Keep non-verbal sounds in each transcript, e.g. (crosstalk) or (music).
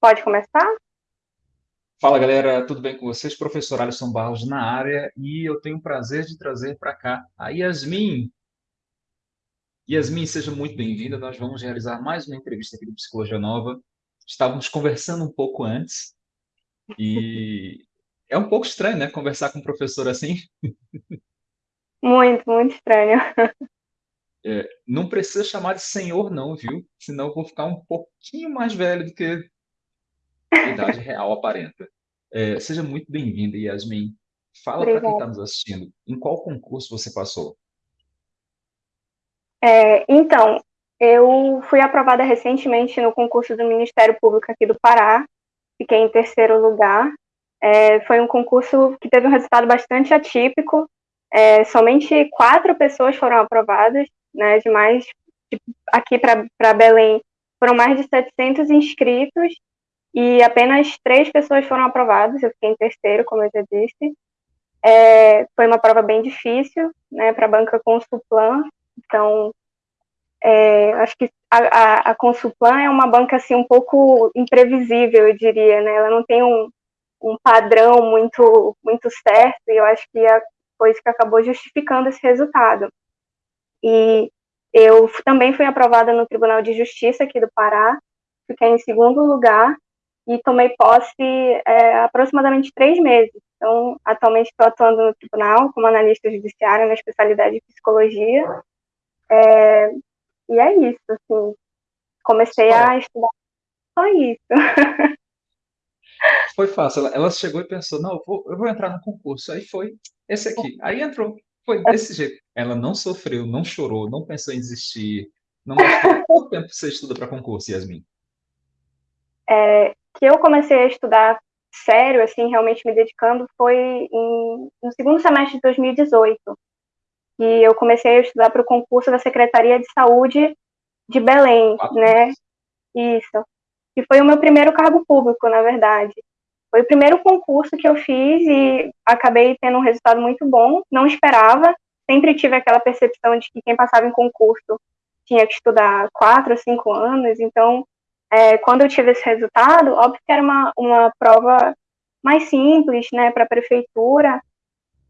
Pode começar? Fala galera, tudo bem com vocês? Professor Alisson Barros na área e eu tenho o prazer de trazer para cá a Yasmin. Yasmin, seja muito bem-vinda. Nós vamos realizar mais uma entrevista aqui do Psicologia Nova. Estávamos conversando um pouco antes e é um pouco estranho, né? Conversar com um professor assim. Muito, muito estranho. É, não precisa chamar de senhor, não, viu? Senão eu vou ficar um pouquinho mais velho do que idade real aparenta. É, seja muito bem-vinda, Yasmin. Fala para quem está nos assistindo, em qual concurso você passou? É, então, eu fui aprovada recentemente no concurso do Ministério Público aqui do Pará, fiquei em terceiro lugar. É, foi um concurso que teve um resultado bastante atípico. É, somente quatro pessoas foram aprovadas, né, de mais, de, aqui para Belém foram mais de 700 inscritos e apenas três pessoas foram aprovadas, eu fiquei em terceiro, como eu já disse. É, foi uma prova bem difícil, né, para a banca Consuplan, então é, acho que a, a, a Consuplan é uma banca assim um pouco imprevisível, eu diria, né, ela não tem um, um padrão muito muito certo e eu acho que a coisa que acabou justificando esse resultado. E eu também fui aprovada no Tribunal de Justiça aqui do Pará, fiquei em segundo lugar e tomei posse é, aproximadamente três meses. Então, atualmente estou atuando no tribunal como analista judiciária na especialidade de psicologia. É, e é isso, assim. Comecei a estudar só isso. (laughs) Foi fácil. Ela, ela chegou e pensou, não, eu vou, eu vou entrar no concurso. Aí foi esse aqui. Aí entrou. Foi desse jeito. Ela não sofreu, não chorou, não pensou em desistir. Não quanto (laughs) tempo você estuda para concurso, Yasmin? É, que eu comecei a estudar sério, assim, realmente me dedicando, foi em, no segundo semestre de 2018. E eu comecei a estudar para o concurso da Secretaria de Saúde de Belém, ah. né? Isso. E foi o meu primeiro cargo público, na verdade. Foi o primeiro concurso que eu fiz e acabei tendo um resultado muito bom. Não esperava, sempre tive aquela percepção de que quem passava em concurso tinha que estudar quatro ou cinco anos, então é, quando eu tive esse resultado, óbvio que era uma, uma prova mais simples, né, para a prefeitura,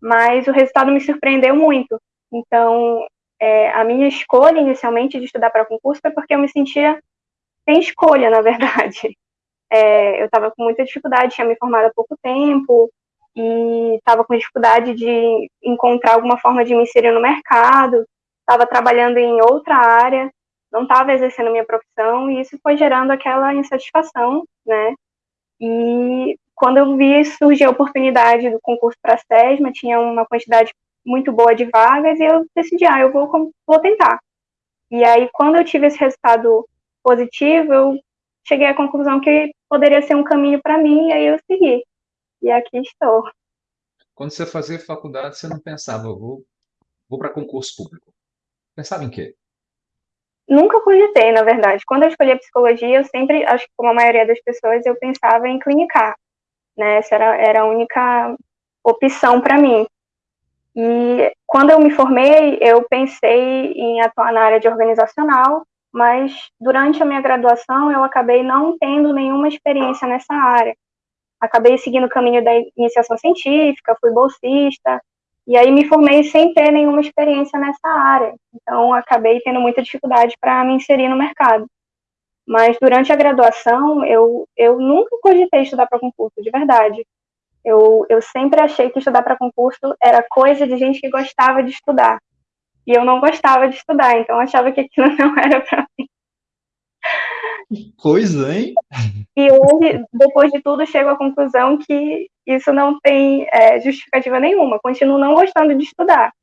mas o resultado me surpreendeu muito. Então, é, a minha escolha inicialmente de estudar para concurso foi porque eu me sentia sem escolha, na verdade. (laughs) É, eu estava com muita dificuldade, tinha me formado há pouco tempo, e estava com dificuldade de encontrar alguma forma de me inserir no mercado, estava trabalhando em outra área, não estava exercendo minha profissão e isso foi gerando aquela insatisfação, né? E quando eu vi surgir a oportunidade do concurso para a SESMA, tinha uma quantidade muito boa de vagas e eu decidi, ah, eu vou, vou tentar. E aí, quando eu tive esse resultado positivo, eu cheguei à conclusão que poderia ser um caminho para mim e aí eu segui. E aqui estou. Quando você fazia faculdade, você não pensava, vou, vou para concurso público. Pensava em quê? Nunca cogitei, na verdade. Quando eu escolhi a psicologia, eu sempre, acho que como a maioria das pessoas, eu pensava em clinicar. Né? Essa era, era a única opção para mim. E quando eu me formei, eu pensei em atuar na área de organizacional, mas durante a minha graduação eu acabei não tendo nenhuma experiência nessa área. Acabei seguindo o caminho da iniciação científica, fui bolsista, e aí me formei sem ter nenhuma experiência nessa área. Então acabei tendo muita dificuldade para me inserir no mercado. Mas durante a graduação, eu, eu nunca cogitei estudar para concurso, de verdade. Eu, eu sempre achei que estudar para concurso era coisa de gente que gostava de estudar. E eu não gostava de estudar, então achava que aquilo (laughs) não era para mim. Que coisa, hein? E hoje, depois de tudo, chego à conclusão que isso não tem é, justificativa nenhuma. Continuo não gostando de estudar.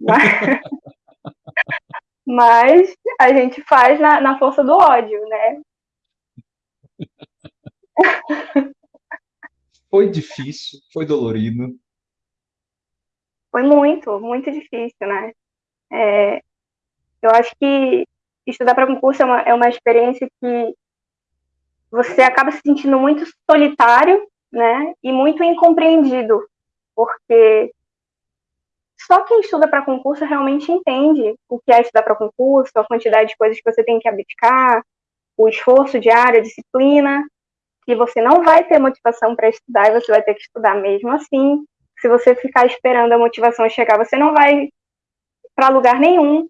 Mas, (laughs) mas a gente faz na, na força do ódio, né? Foi difícil, foi dolorido. Foi muito, muito difícil, né? É, eu acho que estudar para concurso é uma, é uma experiência que você acaba se sentindo muito solitário, né, e muito incompreendido, porque só quem estuda para concurso realmente entende o que é estudar para concurso, a quantidade de coisas que você tem que abdicar, o esforço diário, a disciplina, que você não vai ter motivação para estudar e você vai ter que estudar mesmo assim. Se você ficar esperando a motivação chegar, você não vai para lugar nenhum.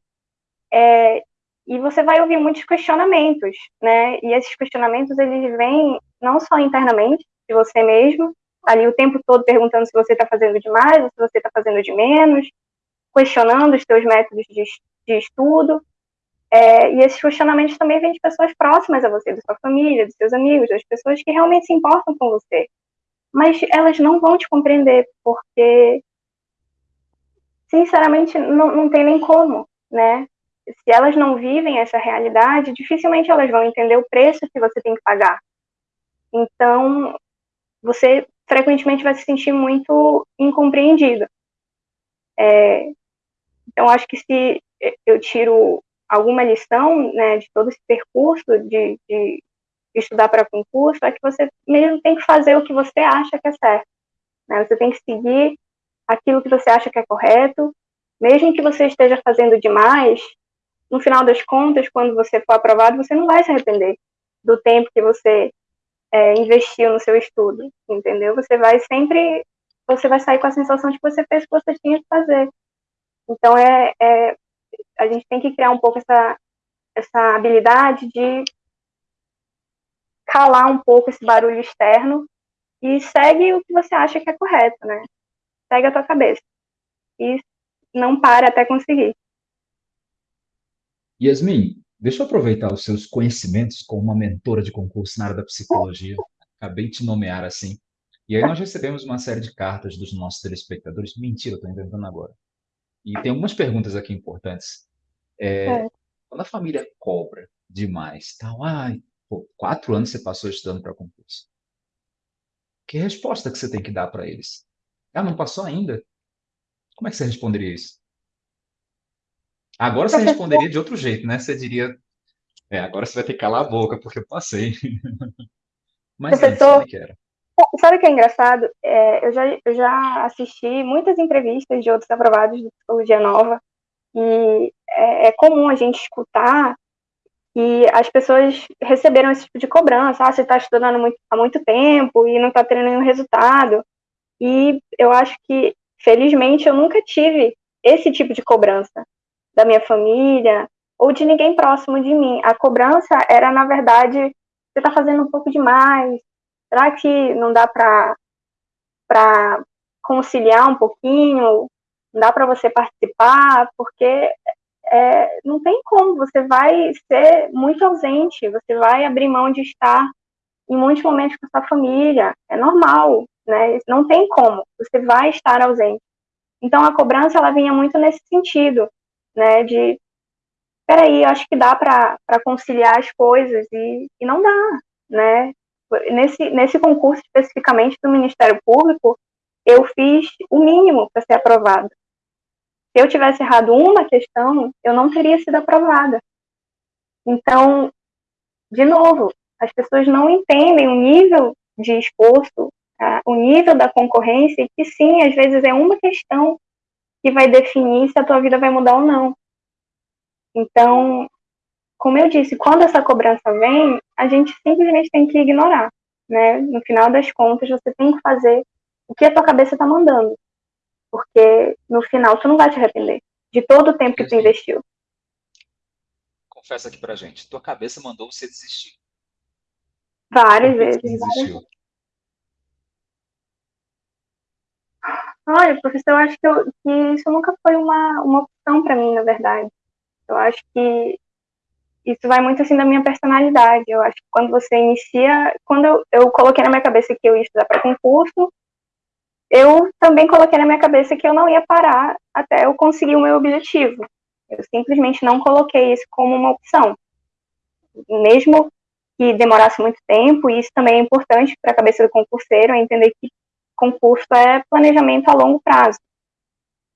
É, e você vai ouvir muitos questionamentos, né? E esses questionamentos eles vêm não só internamente de você mesmo, ali o tempo todo perguntando se você está fazendo demais ou se você está fazendo de menos, questionando os seus métodos de, de estudo. É, e esses questionamentos também vêm de pessoas próximas a você, da sua família, dos seus amigos, das pessoas que realmente se importam com você. Mas elas não vão te compreender, porque, sinceramente, não, não tem nem como, né? Se elas não vivem essa realidade, dificilmente elas vão entender o preço que você tem que pagar. Então, você frequentemente vai se sentir muito incompreendido. É, então, acho que se eu tiro alguma lição né, de todo esse percurso de, de estudar para concurso, é que você mesmo tem que fazer o que você acha que é certo. Né? Você tem que seguir aquilo que você acha que é correto, mesmo que você esteja fazendo demais, no final das contas, quando você for aprovado, você não vai se arrepender do tempo que você é, investiu no seu estudo, entendeu? Você vai sempre, você vai sair com a sensação de que você fez o que você tinha que fazer. Então, é, é a gente tem que criar um pouco essa, essa habilidade de calar um pouco esse barulho externo e segue o que você acha que é correto, né? Segue a tua cabeça. E não para até conseguir. Yasmin, deixa eu aproveitar os seus conhecimentos como uma mentora de concurso na área da psicologia. Acabei de te nomear assim. E aí nós recebemos uma série de cartas dos nossos telespectadores. Mentira, estou inventando agora. E tem algumas perguntas aqui importantes. É, é. Quando a família cobra demais, tal, ai, pô, quatro anos você passou estudando para concurso. Que resposta que você tem que dar para eles? Ah, não passou ainda? Como é que você responderia isso? Agora você responderia de outro jeito, né? Você diria, é, agora você vai ter que calar a boca, porque eu passei. (laughs) Mas Professor, antes, como é que era? Sabe o que é engraçado? É, eu, já, eu já assisti muitas entrevistas de outros aprovados de Psicologia Nova, e é, é comum a gente escutar que as pessoas receberam esse tipo de cobrança, ah, você está estudando muito, há muito tempo e não está tendo nenhum resultado. E eu acho que, felizmente, eu nunca tive esse tipo de cobrança da minha família ou de ninguém próximo de mim. A cobrança era, na verdade, você está fazendo um pouco demais. Será que não dá para conciliar um pouquinho? Não dá para você participar? Porque é, não tem como, você vai ser muito ausente, você vai abrir mão de estar em muitos momentos com a sua família, é normal, né? Não tem como, você vai estar ausente. Então a cobrança ela vinha muito nesse sentido, né? De peraí, acho que dá para conciliar as coisas e, e não dá, né? Nesse, nesse concurso especificamente do Ministério Público, eu fiz o mínimo para ser aprovado. Se eu tivesse errado uma questão, eu não teria sido aprovada. Então, de novo, as pessoas não entendem o nível de esforço, tá? o nível da concorrência, que sim, às vezes é uma questão que vai definir se a tua vida vai mudar ou não. Então, como eu disse, quando essa cobrança vem, a gente simplesmente tem que ignorar, né? No final das contas, você tem que fazer o que a tua cabeça está mandando porque no final tu não vai te arrepender de todo o tempo que tu investiu. Confessa aqui pra gente, tua cabeça mandou você desistir. Várias vezes. Desistiu. Olha, professor, eu acho que, eu, que isso nunca foi uma, uma opção para mim, na verdade. Eu acho que isso vai muito assim da minha personalidade. Eu acho que quando você inicia, quando eu, eu coloquei na minha cabeça que eu ia estudar para concurso, eu também coloquei na minha cabeça que eu não ia parar até eu conseguir o meu objetivo. Eu simplesmente não coloquei isso como uma opção. Mesmo que demorasse muito tempo, e isso também é importante para a cabeça do concurseiro, é entender que concurso é planejamento a longo prazo.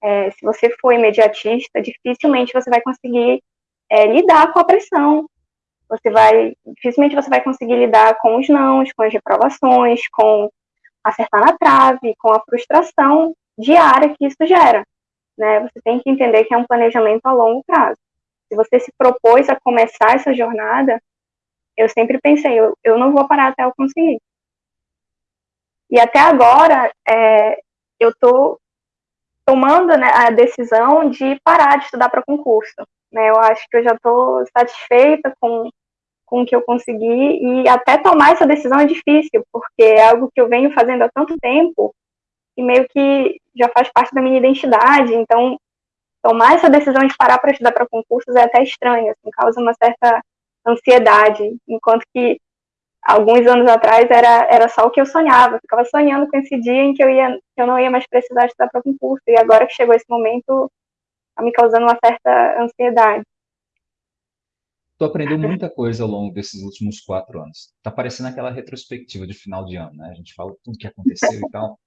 É, se você for imediatista, dificilmente você vai conseguir é, lidar com a pressão. Você vai, dificilmente você vai conseguir lidar com os nãos, com as reprovações, com acertar na trave, com a frustração diária que isso gera. Né? Você tem que entender que é um planejamento a longo prazo. Se você se propôs a começar essa jornada, eu sempre pensei, eu, eu não vou parar até eu conseguir. E até agora, é, eu estou tomando né, a decisão de parar de estudar para concurso. Né? Eu acho que eu já estou satisfeita com, com o que eu consegui e até tomar essa decisão é difícil, porque é algo que eu venho fazendo há tanto tempo e meio que já faz parte da minha identidade. Então, tomar essa decisão de parar para estudar para concursos é até estranho, assim, causa uma certa ansiedade, enquanto que alguns anos atrás era, era só o que eu sonhava, eu ficava sonhando com esse dia em que eu, ia, que eu não ia mais precisar estudar para concurso, e agora que chegou esse momento, está me causando uma certa ansiedade. Tu aprendeu muita coisa ao longo desses últimos quatro anos. Tá parecendo aquela retrospectiva de final de ano, né? A gente fala tudo que aconteceu e tal,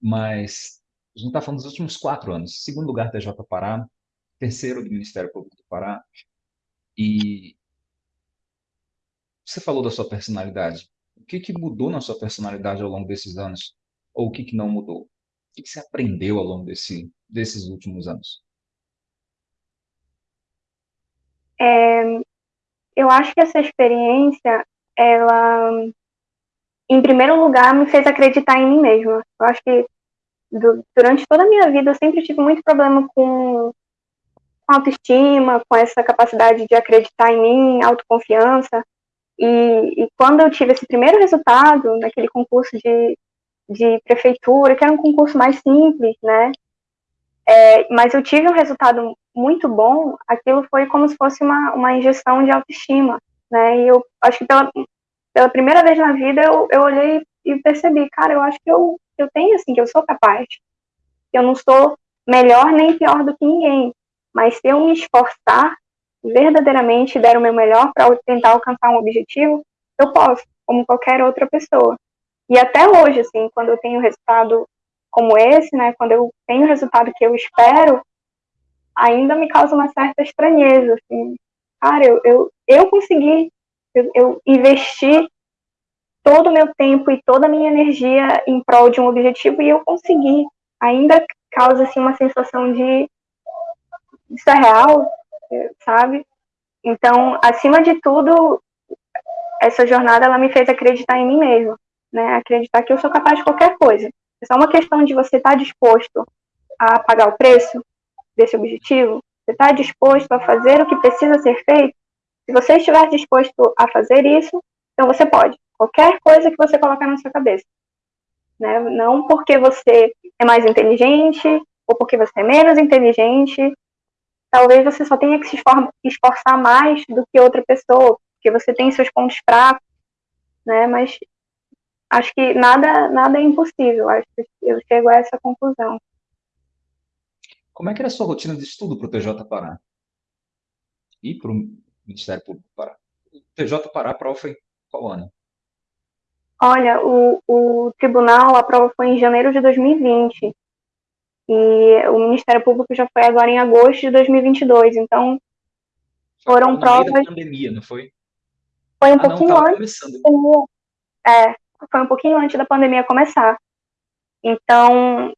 mas a gente está falando dos últimos quatro anos. Segundo lugar, TJ Pará, terceiro do Ministério Público do Pará, e você falou da sua personalidade. O que, que mudou na sua personalidade ao longo desses anos? Ou o que, que não mudou? O que, que você aprendeu ao longo desse, desses últimos anos? É, eu acho que essa experiência, ela, em primeiro lugar, me fez acreditar em mim mesma. Eu acho que do, durante toda a minha vida eu sempre tive muito problema com, autoestima, com essa capacidade de acreditar em mim, autoconfiança. E, e, quando eu tive esse primeiro resultado naquele concurso de, de prefeitura, que era um concurso mais simples, né? É, mas eu tive um resultado muito bom, aquilo foi como se fosse uma, uma injeção de autoestima, né? E eu acho que pela, pela primeira vez na vida eu, eu olhei e percebi, cara, eu acho que eu, eu tenho, assim, que eu sou capaz. Eu não sou melhor nem pior do que ninguém, mas se eu me esforçar, verdadeiramente der o meu melhor para tentar alcançar um objetivo, eu posso, como qualquer outra pessoa. E até hoje, assim, quando eu tenho resultado como esse, né, quando eu tenho o resultado que eu espero, ainda me causa uma certa estranheza, assim. Cara, eu, eu, eu consegui, eu, eu investi todo o meu tempo e toda a minha energia em prol de um objetivo e eu consegui. Ainda causa, assim, uma sensação de isso é real, sabe? Então, acima de tudo, essa jornada ela me fez acreditar em mim mesma, né? Acreditar que eu sou capaz de qualquer coisa. É só uma questão de você estar tá disposto a pagar o preço desse objetivo. Você está disposto a fazer o que precisa ser feito? Se você estiver disposto a fazer isso, então você pode. Qualquer coisa que você colocar na sua cabeça. Né? Não porque você é mais inteligente ou porque você é menos inteligente, talvez você só tenha que se esforçar mais do que outra pessoa, porque você tem seus pontos fracos, né? Mas acho que nada, nada é impossível. Acho que eu chego a essa conclusão. Como é que era a sua rotina de estudo para o TJ Pará? E para o Ministério Público Pará? O TJ Pará, a prova foi qual ano? Olha, o, o tribunal, a prova foi em janeiro de 2020. E o Ministério Público já foi agora em agosto de 2022. Então, foram no provas. Meio da pandemia, não foi? Foi um ah, pouquinho não, antes. Começando. É, foi um pouquinho antes da pandemia começar. Então,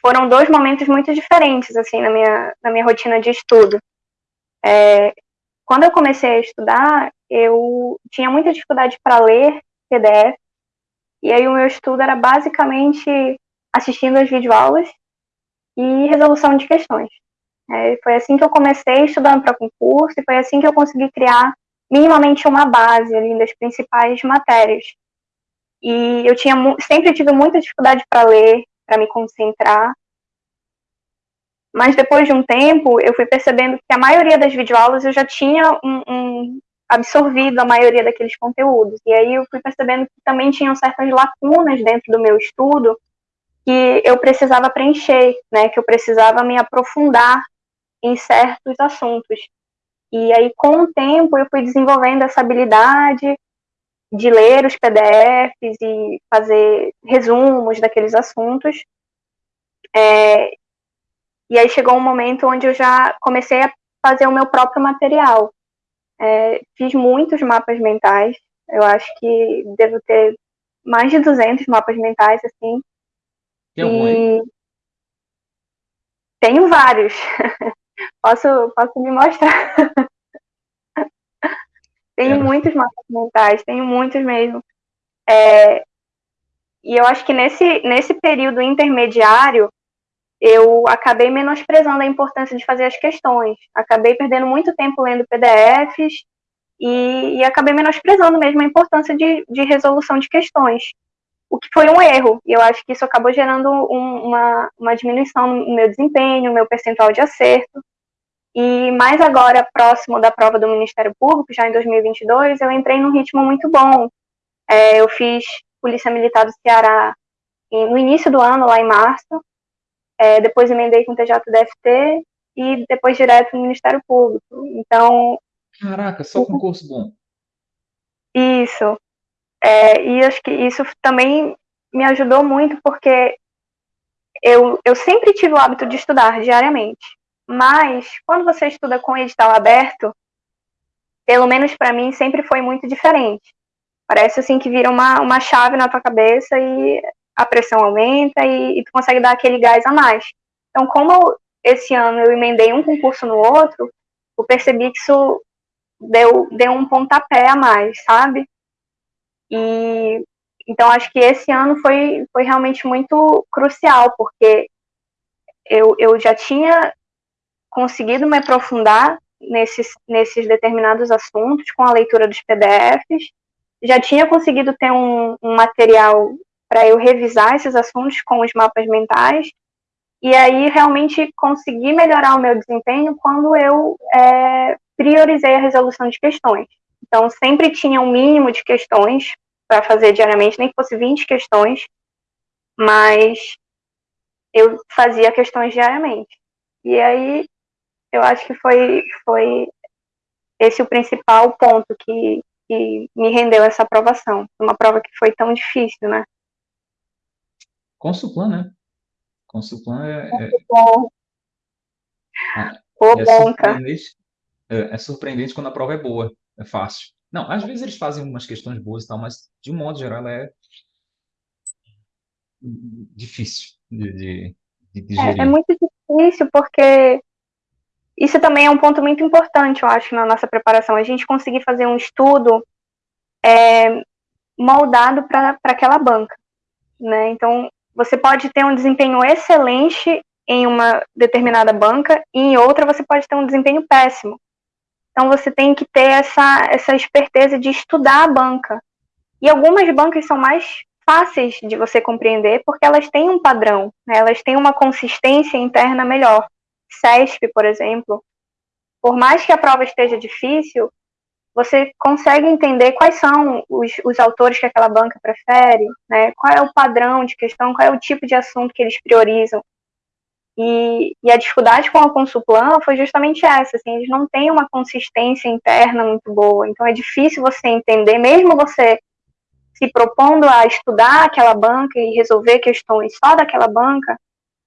foram dois momentos muito diferentes, assim, na minha, na minha rotina de estudo. É, quando eu comecei a estudar, eu tinha muita dificuldade para ler PDF, e aí o meu estudo era basicamente assistindo as videoaulas e resolução de questões. É, foi assim que eu comecei estudando para concurso e foi assim que eu consegui criar minimamente uma base ali das principais matérias. E eu tinha sempre tive muita dificuldade para ler, para me concentrar. Mas depois de um tempo, eu fui percebendo que a maioria das videoaulas eu já tinha um, um absorvido a maioria daqueles conteúdos. E aí eu fui percebendo que também tinham certas lacunas dentro do meu estudo que eu precisava preencher, né, que eu precisava me aprofundar em certos assuntos. E aí, com o tempo, eu fui desenvolvendo essa habilidade de ler os PDFs e fazer resumos daqueles assuntos. É, e aí chegou um momento onde eu já comecei a fazer o meu próprio material. É, fiz muitos mapas mentais, eu acho que devo ter mais de 200 mapas mentais, assim, tem algum aí? Tenho vários. (laughs) posso, posso me mostrar. (laughs) tenho muitos mapas mentais, tenho muitos mesmo. É, E eu acho que nesse, nesse período intermediário, eu acabei menosprezando a importância de fazer as questões. Acabei perdendo muito tempo lendo PDFs e, e acabei menosprezando mesmo a importância de, de, resolução de questões. O que foi um erro, e eu acho que isso acabou gerando um, uma, uma diminuição no meu desempenho, no meu percentual de acerto. E mais agora, próximo da prova do Ministério Público, já em 2022, eu entrei num ritmo muito bom. É, eu fiz Polícia Militar do Ceará no início do ano, lá em março, é, depois emendei com o TJDFT e depois direto no Ministério Público. Então. Caraca, só concurso bom. Isso. É, e acho que isso também me ajudou muito, porque eu, eu sempre tive o hábito de estudar diariamente. Mas, quando você estuda com edital aberto, pelo menos para mim, sempre foi muito diferente. Parece assim que vira uma, uma chave na tua cabeça e a pressão aumenta e, e tu consegue dar aquele gás a mais. Então, como esse ano eu emendei um concurso no outro, eu percebi que isso deu, deu um pontapé a mais, sabe? E então acho que esse ano foi, foi realmente muito crucial, porque eu, eu já tinha conseguido me aprofundar nesses, nesses determinados assuntos com a leitura dos PDFs, já tinha conseguido ter um, um material para eu revisar esses assuntos com os mapas mentais e aí realmente consegui melhorar o meu desempenho quando eu é, priorizei a resolução de questões. Então, sempre tinha um mínimo de questões para fazer diariamente, nem que fosse 20 questões, mas eu fazia questões diariamente. E aí, eu acho que foi, foi esse o principal ponto que, que me rendeu essa aprovação. Uma prova que foi tão difícil, né? Consulplan, né? Consulplan é. É, bom. Ah, é, surpreendente, é, é surpreendente quando a prova é boa, é fácil. Não, às vezes eles fazem umas questões boas e tal, mas de um modo geral ela é difícil de, de, de digerir. É, é, muito difícil porque isso também é um ponto muito importante, eu acho, na nossa preparação. A gente conseguir fazer um estudo é, moldado para aquela banca. Né? Então, você pode ter um desempenho excelente em uma determinada banca e em outra você pode ter um desempenho péssimo. Então você tem que ter essa, essa esperteza de estudar a banca. E algumas bancas são mais fáceis de você compreender porque elas têm um padrão, né? elas têm uma consistência interna melhor. CESP, por exemplo, por mais que a prova esteja difícil, você consegue entender quais são os, os autores que aquela banca prefere, né? qual é o padrão de questão, qual é o tipo de assunto que eles priorizam. E, e a dificuldade com a Consulplan foi justamente essa, assim, eles não têm uma consistência interna muito boa, então é difícil você entender, mesmo você se propondo a estudar aquela banca e resolver questões só daquela banca,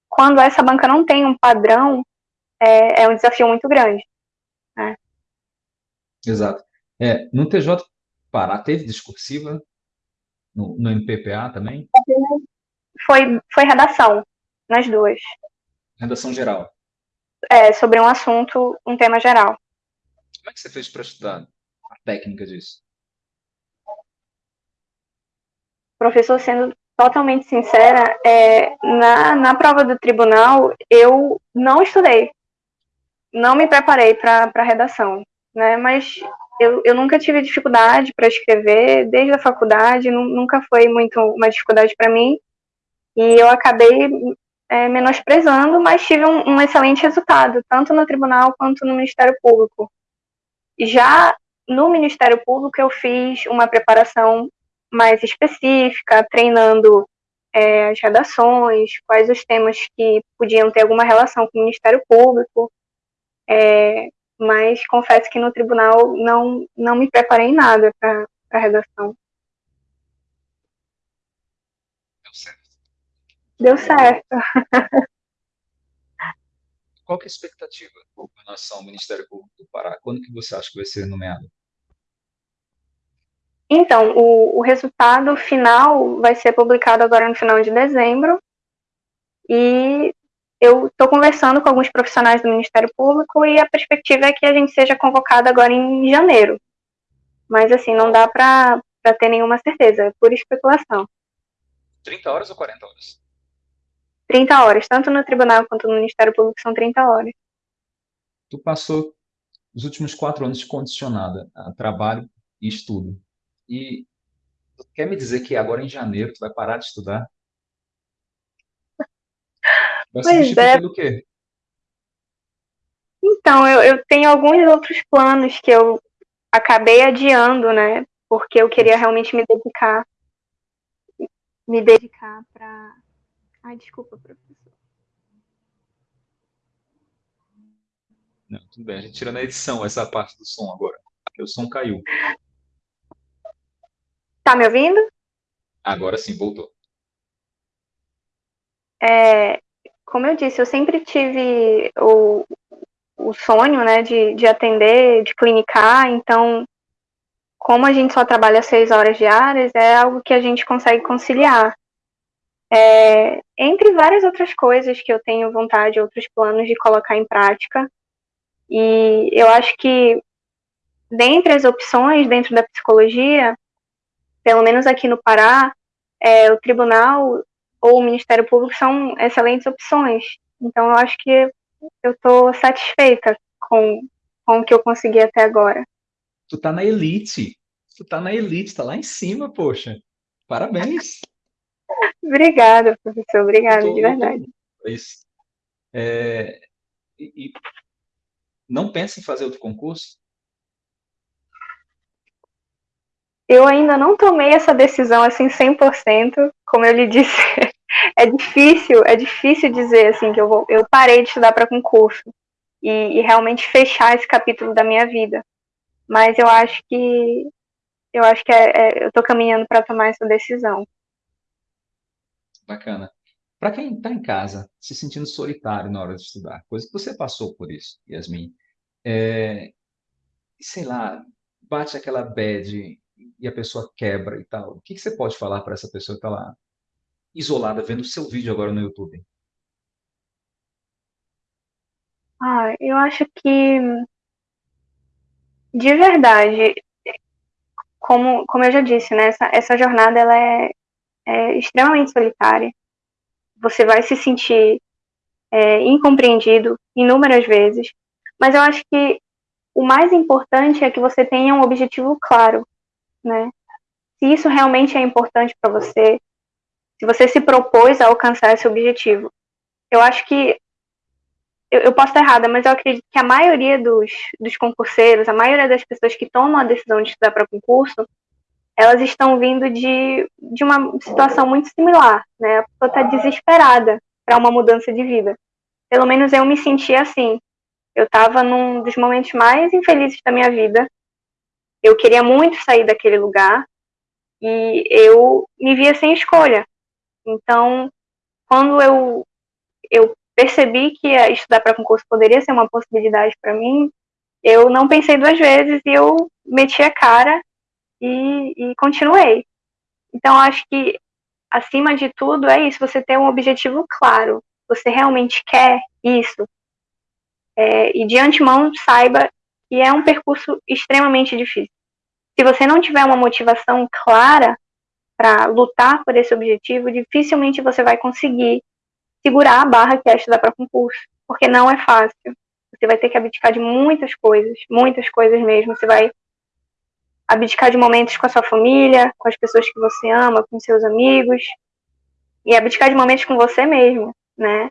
quando essa banca não tem um padrão, é, é um desafio muito grande. Né? Exato. É, no TJ Pará teve discursiva? No, no MPPA também? Foi, foi redação, nas duas. Redação geral? É, sobre um assunto, um tema geral. Como é que você fez para estudar a técnica disso? Professor, sendo totalmente sincera, é, na, na prova do tribunal, eu não estudei. Não me preparei para a redação, né? Mas eu, eu nunca tive dificuldade para escrever, desde a faculdade, nunca foi muito uma dificuldade para mim. E eu acabei é, menosprezando, mas tive um, um, excelente resultado, tanto no tribunal quanto no Ministério Público. Já no Ministério Público, eu fiz uma preparação mais específica, treinando é, as redações, quais os temas que podiam ter alguma relação com o Ministério Público. É, mas confesso que no tribunal não, não me preparei nada para a redação. Deu certo. Deu certo. Qual é a expectativa com relação ao Ministério Público do Pará? Quando que você acha que vai ser nomeado? Então, o, o resultado final vai ser publicado agora no final de dezembro. E eu estou conversando com alguns profissionais do Ministério Público e a perspectiva é que a gente seja convocado agora em janeiro. Mas, assim, não dá para ter nenhuma certeza, é pura especulação. 30 horas ou 40 horas? 30 horas, tanto no tribunal quanto no Ministério Público são 30 horas. Tu passou os últimos quatro anos condicionada a trabalho e estudo. E quer me dizer que agora em janeiro tu vai parar de estudar? Vai pois é. pelo quê? Então, eu, eu tenho alguns outros planos que eu acabei adiando, né? Porque eu queria realmente me dedicar. Me dedicar para. Ai, desculpa, professor. Não, tudo bem. A gente tira na edição essa parte do som agora. Porque o som caiu. Tá me ouvindo? Agora sim, voltou. É, como eu disse, eu sempre tive o, o sonho, né, de, de atender, de clinicar, então, como a gente só trabalha seis horas diárias, é algo que a gente consegue conciliar. É, entre várias outras coisas que eu tenho vontade, outros planos de colocar em prática, e eu acho que, dentre as opções dentro da psicologia, pelo menos aqui no Pará, é, o tribunal ou o Ministério Público são excelentes opções. Então, eu acho que eu estou satisfeita com, com o que eu consegui até agora. Tu tá na elite. Tu tá na elite, tá lá em cima, poxa. Parabéns. Obrigada, professor. Obrigada, tô, de verdade. Isso. É, e, e não pensa em fazer outro concurso? Eu ainda não tomei essa decisão assim 100%, como eu lhe disse. (laughs) é difícil, é difícil dizer assim que eu vou, eu parei de estudar para concurso e, e, realmente fechar esse capítulo da minha vida. Mas eu acho que eu acho que é, é, eu estou caminhando para tomar essa decisão. Bacana. Para quem está em casa, se sentindo solitário na hora de estudar, coisa que você passou por isso, Yasmin, é, sei lá, bate aquela bad e a pessoa quebra e tal. O que, que você pode falar para essa pessoa que está lá isolada vendo o seu vídeo agora no YouTube? Ah, eu acho que de verdade, como, como eu já disse, né, essa, essa jornada ela é, é extremamente solitária. Você vai se sentir é, incompreendido inúmeras vezes, mas eu acho que o mais importante é que você tenha um objetivo claro, né? Se isso realmente é importante para você, se você se propôs a alcançar esse objetivo. Eu acho que eu, eu, posso estar errada, mas eu acredito que a maioria dos, dos concurseiros, a maioria das pessoas que tomam a decisão de estudar para concurso, elas estão vindo de, de uma situação muito similar, né? A pessoa está desesperada para uma mudança de vida. Pelo menos eu me senti assim. Eu estava num dos momentos mais infelizes da minha vida. Eu queria muito sair daquele lugar e eu me via sem escolha. Então, quando eu, eu percebi que estudar para concurso poderia ser uma possibilidade para mim, eu não pensei duas vezes e eu meti a cara e, e continuei. Então, acho que, acima de tudo, é isso, você ter um objetivo claro. Você realmente quer isso. É, e de antemão, saiba que é um percurso extremamente difícil. Se você não tiver uma motivação clara, para lutar por esse objetivo, dificilmente você vai conseguir segurar a barra que é estudar para concurso, porque não é fácil. Você vai ter que abdicar de muitas coisas, muitas coisas mesmo. Você vai abdicar de momentos com a sua família, com as pessoas que você ama, com seus amigos, e abdicar de momentos com você mesmo, né?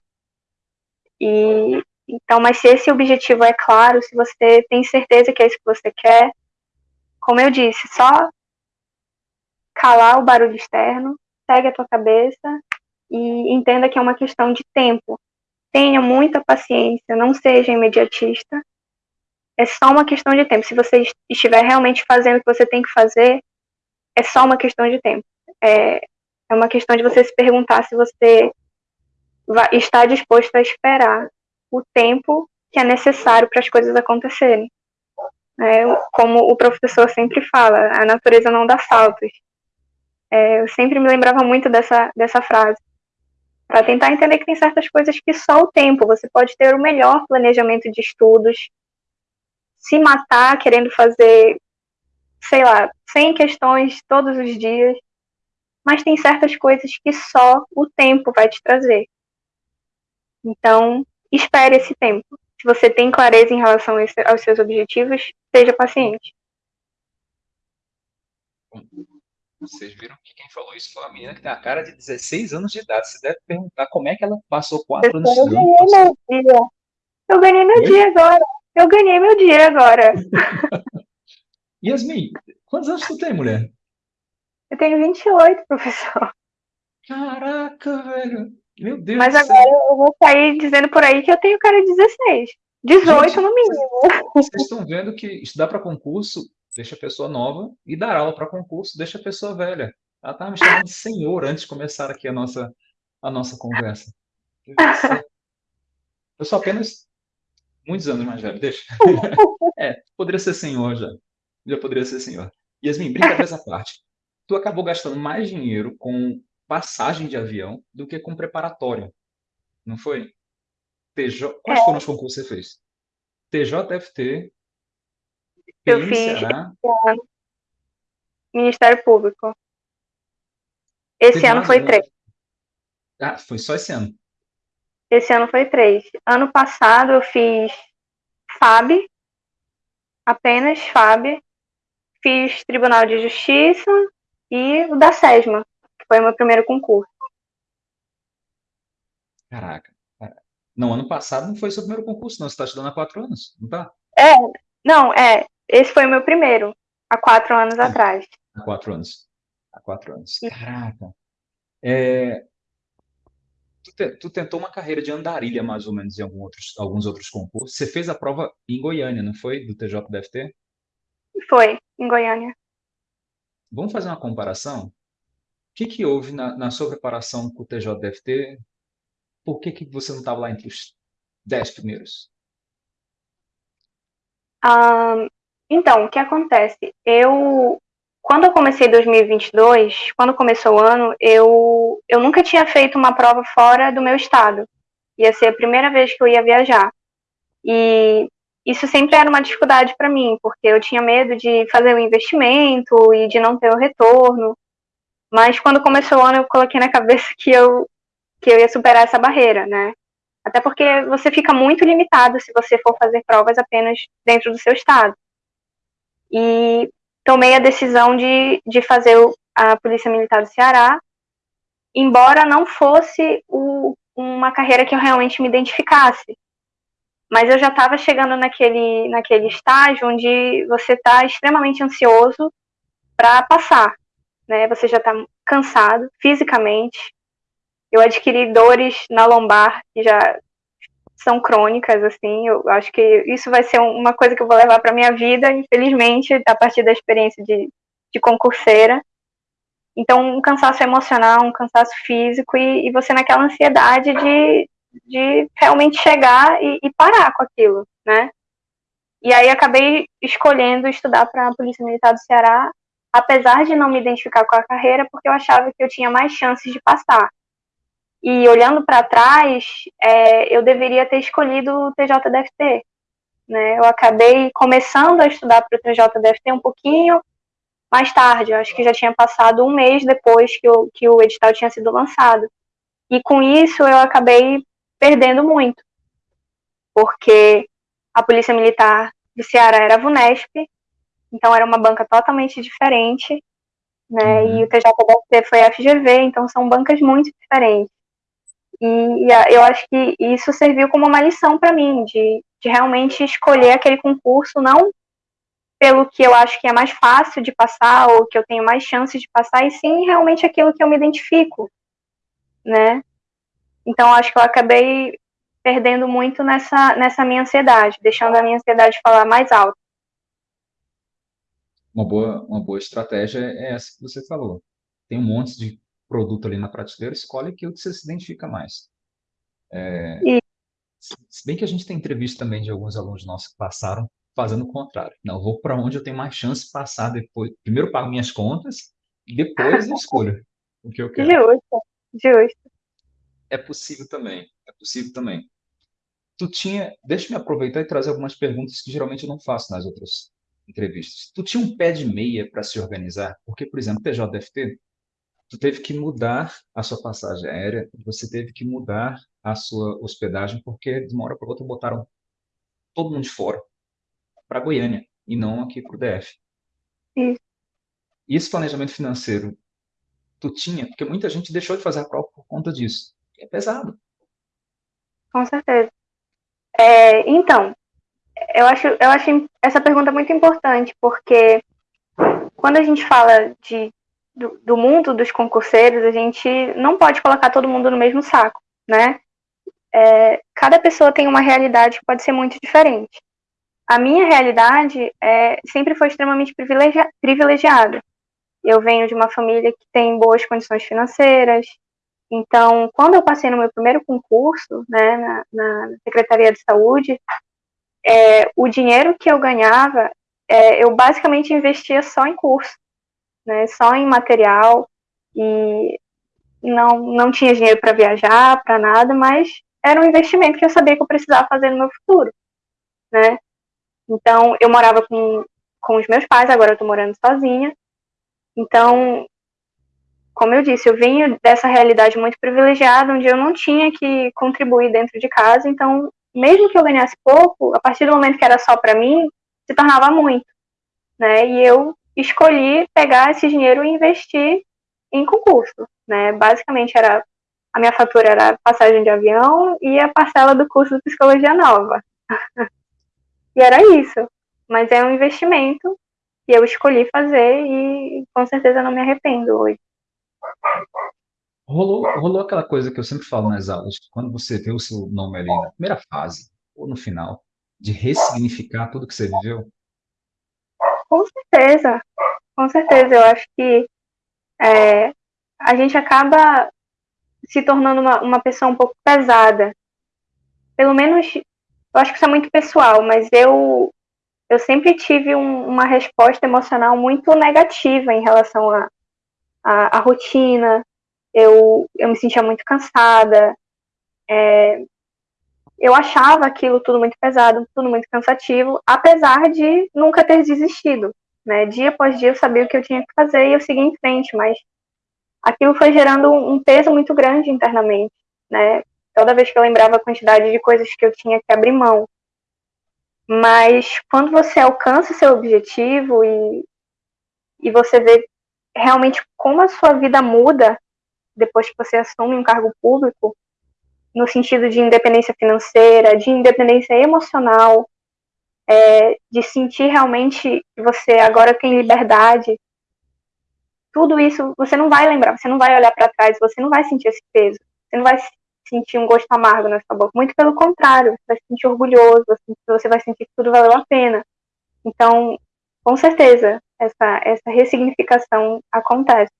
E então, mas se esse objetivo é claro, se você tem certeza que é isso que você quer, como eu disse, só calar o barulho externo, segue a tua cabeça e entenda que é uma questão de tempo. Tenha muita paciência, não seja imediatista. É só uma questão de tempo. Se você estiver realmente fazendo o que você tem que fazer, é só uma questão de tempo. É, é uma questão de você se perguntar se você vai, está disposto a esperar o tempo que é necessário para as coisas acontecerem. É, como o professor sempre fala, a natureza não dá saltos. É, eu sempre me lembrava muito dessa, dessa frase. Para tentar entender que tem certas coisas que só o tempo, você pode ter o melhor planejamento de estudos, se matar querendo fazer, sei lá, 100 questões todos os dias, mas tem certas coisas que só o tempo vai te trazer. Então, espere esse tempo. Se você tem clareza em relação aos seus objetivos, seja paciente. Vocês viram que quem falou isso foi uma menina que tem a cara de 16 anos de idade. Você deve perguntar como é que ela passou 4 anos Eu ganhei meu dia. Eu ganhei meu Oi? dia agora. Eu ganhei meu dia agora. (laughs) Yasmin, quantos anos tu tem, mulher? Eu tenho 28, professor. Caraca, velho. Meu Deus Mas agora eu vou sair dizendo por aí que eu tenho cara de 16. 18 Gente, no mínimo. Vocês estão vendo que estudar para concurso deixa a pessoa nova e dar aula para concurso deixa a pessoa velha. Ela estava me chamando de senhor antes de começar aqui a nossa, a nossa conversa. Eu sou apenas muitos anos mais velho, deixa. (laughs) É, poderia ser senhor já. Já poderia ser senhor. Yasmin, brincadeiras à parte. Tu acabou gastando mais dinheiro com passagem de avião do que com preparatório. Não foi? TJ... Quais é. foram os concursos que você fez? TJFT, eu fiz Ceará. Ministério Público. Esse Teve ano foi três. Ah, foi só esse ano? Esse ano foi três. Ano passado eu fiz FAB, apenas FAB. Fiz Tribunal de Justiça e o da SESMA, que foi o meu primeiro concurso. Caraca. Não, ano passado não foi seu primeiro concurso, não. Você está estudando há quatro anos, não tá? É, não, é. Esse foi o meu primeiro, há quatro anos Sim. atrás. Há quatro anos. Há quatro anos. Caraca. É, tu, te, tu, tentou uma carreira de andarilha, mais ou menos, em algum outros, alguns outros concursos. Você fez a prova em Goiânia, não foi? Do TJDFT? Foi, em Goiânia. Vamos fazer uma comparação? O que, que houve na, na sua preparação com o TJDFT? Por que, que você não estava lá entre os dez primeiros? Um, então, o que acontece? Eu, quando eu comecei 2022, quando começou o ano, eu, eu nunca tinha feito uma prova fora do meu estado. Ia ser a primeira vez que eu ia viajar. E isso sempre era uma dificuldade para mim, porque eu tinha medo de fazer o um investimento e de não ter o retorno. Mas quando começou o ano, eu coloquei na cabeça que eu, que eu ia superar essa barreira, né? Até porque você fica muito limitado se você for fazer provas apenas dentro do seu estado e tomei a decisão de, de fazer a Polícia Militar do Ceará, embora não fosse o, uma carreira que eu realmente me identificasse. Mas eu já estava chegando naquele, naquele estágio onde você está extremamente ansioso para passar. Né? Você já está cansado fisicamente. Eu adquiri dores na lombar que já são crônicas, assim, eu acho que isso vai ser uma coisa que eu vou levar para minha vida, infelizmente, a partir da experiência de, de concurseira. Então, um cansaço emocional, um cansaço físico e, e você naquela ansiedade de, de realmente chegar e, e, parar com aquilo, né? E aí acabei escolhendo estudar para a Polícia Militar do Ceará, apesar de não me identificar com a carreira, porque eu achava que eu tinha mais chances de passar. E olhando para trás, é, eu deveria ter escolhido o TJDFT. Né? Eu acabei começando a estudar para o TJDFT um pouquinho mais tarde, eu acho que já tinha passado um mês depois que o, que o edital tinha sido lançado. E com isso eu acabei perdendo muito, porque a Polícia Militar do Ceará era a VUNESP, então era uma banca totalmente diferente, né? Uhum. E o TJDFT foi a FGV, então são bancas muito diferentes. E, eu acho que isso serviu como uma lição para mim, de, de realmente escolher aquele concurso, não pelo que eu acho que é mais fácil de passar ou que eu tenho mais chances de passar, e sim realmente aquilo que eu me identifico, né? Então acho que eu acabei perdendo muito nessa, nessa minha ansiedade, deixando a minha ansiedade falar mais alto. Uma boa, uma boa estratégia é essa que você falou. Tem um monte de produto ali na prateleira, escolhe aquilo que você se identifica mais. É, e... Se bem que a gente tem entrevista também de alguns alunos nossos que passaram fazendo o contrário. Não, eu vou para onde eu tenho mais chance de passar depois. Primeiro pago minhas contas, depois eu escolho o que eu quero. Justo, justo. É possível também, é possível também. Tu tinha, deixa eu me aproveitar e trazer algumas perguntas que geralmente eu não faço nas outras entrevistas. Tu tinha um pé de meia para se organizar? Porque, por exemplo, TJDFT, tu teve que mudar a sua passagem aérea, você teve que mudar a sua hospedagem, porque de uma hora para outra botaram todo mundo de fora para Goiânia e não aqui para o DF. Sim. E esse planejamento financeiro, tu tinha? Porque muita gente deixou de fazer a prova por conta disso. É pesado. Com certeza. É, então, eu acho, eu acho essa pergunta muito importante, porque quando a gente fala de, do, do, mundo dos concurseiros, a gente não pode colocar todo mundo no mesmo saco, né? É, cada pessoa tem uma realidade que pode ser muito diferente. A minha realidade é, sempre foi extremamente privilegia, privilegiada. Eu venho de uma família que tem boas condições financeiras, então, quando eu passei no meu primeiro concurso, né, na, na Secretaria de Saúde, é, o dinheiro que eu ganhava, é, eu basicamente investia só em curso, né, só em material, e não, não tinha dinheiro para viajar, para nada, mas era um investimento que eu sabia que eu precisava fazer no meu futuro, né. Então, eu morava com, com os meus pais, agora eu estou morando sozinha, então como eu disse, eu venho dessa realidade muito privilegiada, onde eu não tinha que contribuir dentro de casa, então, mesmo que eu ganhasse pouco, a partir do momento que era só para mim, se tornava muito, né? E eu escolhi pegar esse dinheiro e investir em concurso, né? Basicamente era a minha fatura era passagem de avião e a parcela do curso de psicologia nova. (laughs) e era isso. Mas é um investimento que eu escolhi fazer e com certeza não me arrependo hoje. Rolou, rolou aquela coisa que eu sempre falo nas aulas, quando você vê o seu nome ali na primeira fase, ou no final, de ressignificar tudo que você viveu? Com certeza, com certeza. Eu acho que é, a gente acaba se tornando uma, uma pessoa um pouco pesada. Pelo menos, eu acho que isso é muito pessoal, mas eu, eu sempre tive um, uma resposta emocional muito negativa em relação a, a, a rotina, eu, eu me sentia muito cansada, é, eu achava aquilo tudo muito pesado, tudo muito cansativo, apesar de nunca ter desistido. Né? Dia após dia eu sabia o que eu tinha que fazer e eu segui em frente, mas aquilo foi gerando um peso muito grande internamente. Né? Toda vez que eu lembrava a quantidade de coisas que eu tinha que abrir mão. Mas quando você alcança seu objetivo e, e você vê realmente como a sua vida muda depois que você assume um cargo público, no sentido de independência financeira, de independência emocional, é, de sentir realmente que você agora tem liberdade. Tudo isso você não vai lembrar, você não vai olhar para trás, você não vai sentir esse peso, você não vai sentir um gosto amargo na sua boca. Muito pelo contrário, você vai se sentir orgulhoso, você vai sentir que tudo valeu a pena. Então, com certeza, essa, essa ressignificação acontece.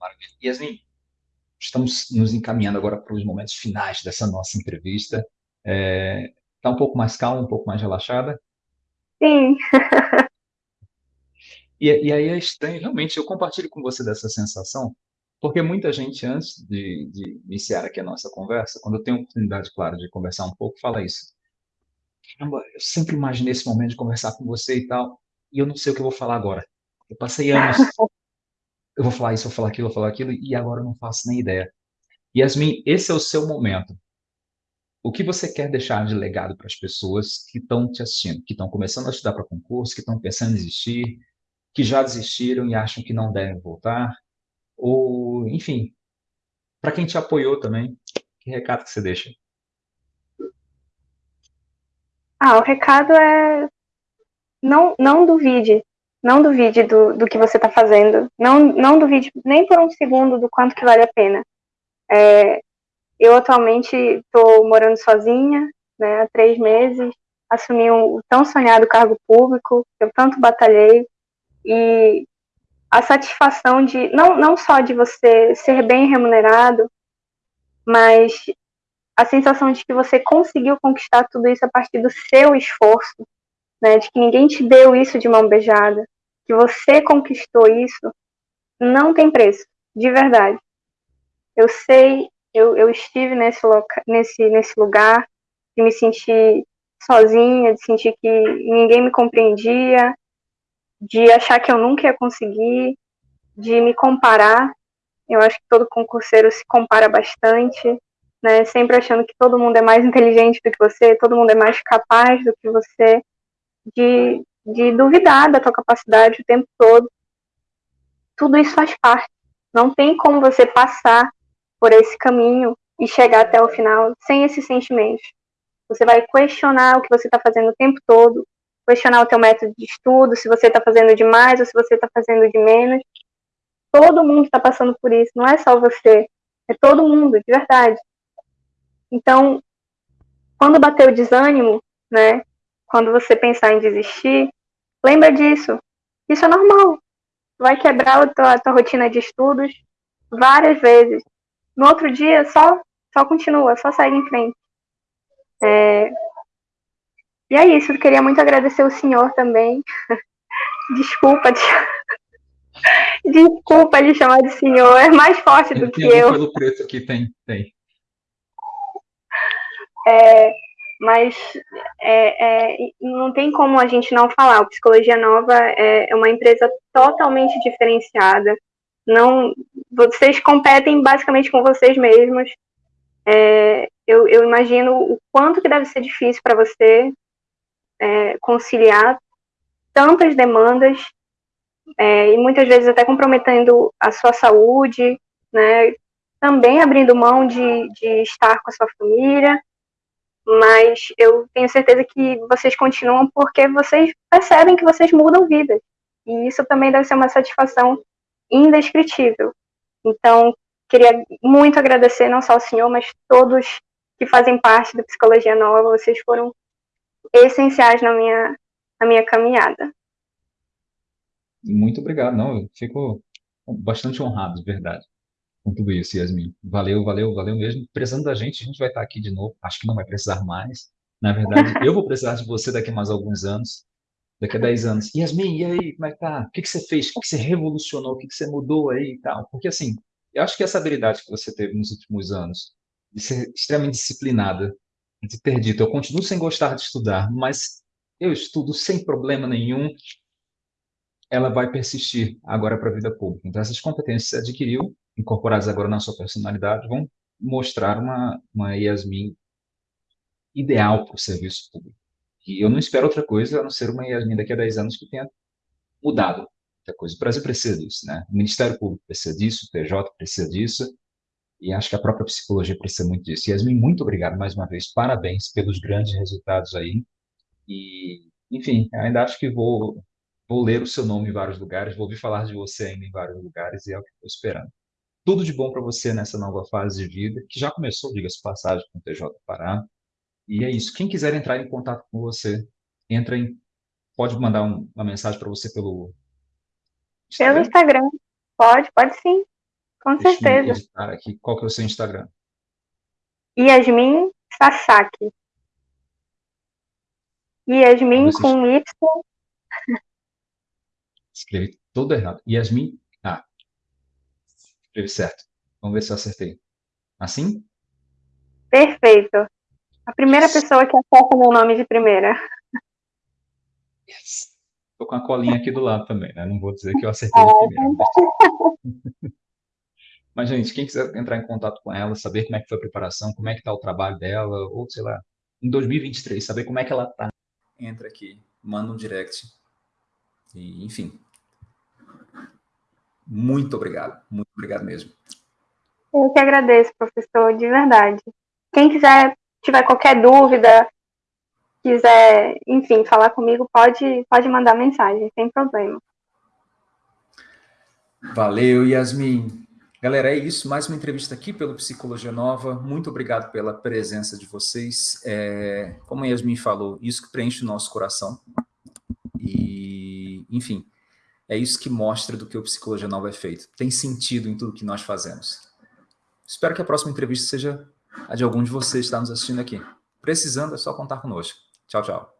Maravilha. Yasmin, estamos nos encaminhando agora para os momentos finais dessa nossa entrevista. Está é, tá um pouco mais calma, um pouco mais relaxada? Sim. (laughs) e, e aí é estranho, realmente, eu compartilho com você dessa sensação, porque muita gente, antes de, de iniciar aqui a nossa conversa, quando eu tenho oportunidade, claro, de conversar um pouco, fala isso caramba, eu sempre imaginei esse momento de conversar com você e tal, e eu não sei o que eu vou falar agora. Eu passei anos, eu vou falar isso, eu vou falar aquilo, eu vou falar aquilo, e agora eu não faço nem ideia. Yasmin, esse é o seu momento. O que você quer deixar de legado para as pessoas que estão te assistindo, que estão começando a estudar para concurso, que estão pensando em desistir, que já desistiram e acham que não devem voltar, ou, enfim, para quem te apoiou também, que recado que você deixa? Ah, o recado é não, não duvide, não duvide do, do que você está fazendo, não, não duvide nem por um segundo do quanto que vale a pena. É, eu atualmente estou morando sozinha, né, há três meses, assumi o um, tão sonhado cargo público, eu tanto batalhei, e a satisfação de, não, não só de você ser bem remunerado, mas a sensação de que você conseguiu conquistar tudo isso a partir do seu esforço, né, de que ninguém te deu isso de mão beijada, que você conquistou isso, não tem preço, de verdade. Eu sei, eu, eu estive nesse, loca, nesse, nesse lugar de me sentir sozinha, de sentir que ninguém me compreendia, de achar que eu nunca ia conseguir, de me comparar. Eu acho que todo concurseiro se compara bastante, né? Sempre achando que todo mundo é mais (laughs) inteligente do que você, todo mundo é mais capaz do que você, de, de duvidar da tua capacidade o tempo todo. Tudo isso faz parte. Não tem como você passar por esse caminho e chegar até o final sem esses sentimentos. Você vai questionar o que você está fazendo o tempo todo, questionar o teu método de estudo, se você está fazendo demais ou se você está fazendo de menos. Todo mundo está passando por isso, não é só você, é todo mundo, de verdade. Então, quando bater o desânimo, né, quando você pensar em desistir, lembra disso. Isso é normal. Vai quebrar a tua, a tua rotina de estudos várias vezes. No outro dia, só, só continua, só segue em frente. É... E é isso, eu queria muito agradecer o senhor também. (laughs) Desculpa de... (laughs) Desculpa de chamar de senhor, é mais forte do que eu. pelo preto aqui, tem, tem. É, mas é, é, não tem como a gente não falar. O Psicologia Nova é, é uma empresa totalmente diferenciada. Não, vocês competem basicamente com vocês mesmos. É, eu, eu, imagino o quanto que deve ser difícil para você é, conciliar tantas demandas é, e muitas vezes até comprometendo a sua saúde, né? Também abrindo mão de, de estar com a sua família, mas eu tenho certeza que vocês continuam porque vocês percebem que vocês mudam vidas. E isso também deve ser uma satisfação indescritível. Então, queria muito agradecer não só ao senhor, mas todos que fazem parte da Psicologia Nova. Vocês foram essenciais na minha, na minha caminhada. Muito obrigado. Não, eu fico bastante honrado, de verdade, tudo isso, Yasmin. Valeu, valeu, valeu mesmo. Precisando da gente, a gente vai estar aqui de novo. Acho que não vai precisar mais. Na verdade, eu vou precisar de você daqui a mais alguns anos. Daqui a 10 anos. Yasmin, e aí, como é que tá? O que, que você fez? O que, que você revolucionou? O que, que você mudou aí e tal? Porque, assim, eu acho que essa habilidade que você teve nos últimos anos, de ser extremamente disciplinada, de ter dito, eu continuo sem gostar de estudar, mas eu estudo sem problema nenhum, ela vai persistir agora para a vida pública. Então, essas competências você adquiriu, incorporadas agora na sua personalidade, vão mostrar uma, uma Yasmin ideal para o serviço público. E eu não espero outra coisa a não ser uma Yasmin daqui a 10 anos que tenha mudado muita coisa. O Brasil precisa disso, né? O Ministério Público precisa disso, o PJ precisa disso, e acho que a própria psicologia precisa muito disso. Yasmin, muito obrigado mais uma vez, parabéns pelos grandes resultados aí. E, enfim, ainda acho que vou, vou ler o seu nome em vários lugares, vou ouvir falar de você ainda em vários lugares, e é o que estou esperando. Tudo de bom para você nessa nova fase de vida, que já começou, diga-se passagem, com o TJ Pará. E é isso. Quem quiser entrar em contato com você, entra em, pode mandar um, uma mensagem para você pelo Instagram? Pelo Instagram. Pode, pode sim. Com Deixa certeza. Aqui. Qual que é o seu Instagram? Yasmin Sasaki. Yasmin com Y. Escrevi todo errado. Yasmin. Escrevi certo. Vamos ver se eu acertei. Assim? Perfeito. A primeira pessoa que acerta meu nome de primeira. Yes. Tô com a colinha aqui do lado também, né? Não vou dizer que eu acertei de primeira. (laughs) Mas, gente, quem quiser entrar em contato com ela, saber como é que foi a preparação, como é que tá o trabalho dela, ou sei lá, em 2023, saber como é que ela tá. Entra aqui, manda um direct. E, enfim. Muito obrigado, muito obrigado mesmo. Eu que agradeço, professor, de verdade. Quem quiser, tiver qualquer dúvida, quiser, enfim, falar comigo, pode, pode mandar mensagem, sem problema. Valeu, Yasmin. Galera, é isso. Mais uma entrevista aqui pelo Psicologia Nova. Muito obrigado pela presença de vocês. É, como a Yasmin falou, isso que preenche o nosso coração. E, enfim, é isso que mostra do que o Psicologia Nova é feito. Tem sentido em tudo que nós fazemos. Espero que a próxima entrevista seja a de algum de vocês que está nos assistindo aqui. Precisando, é só contar conosco. Tchau, tchau.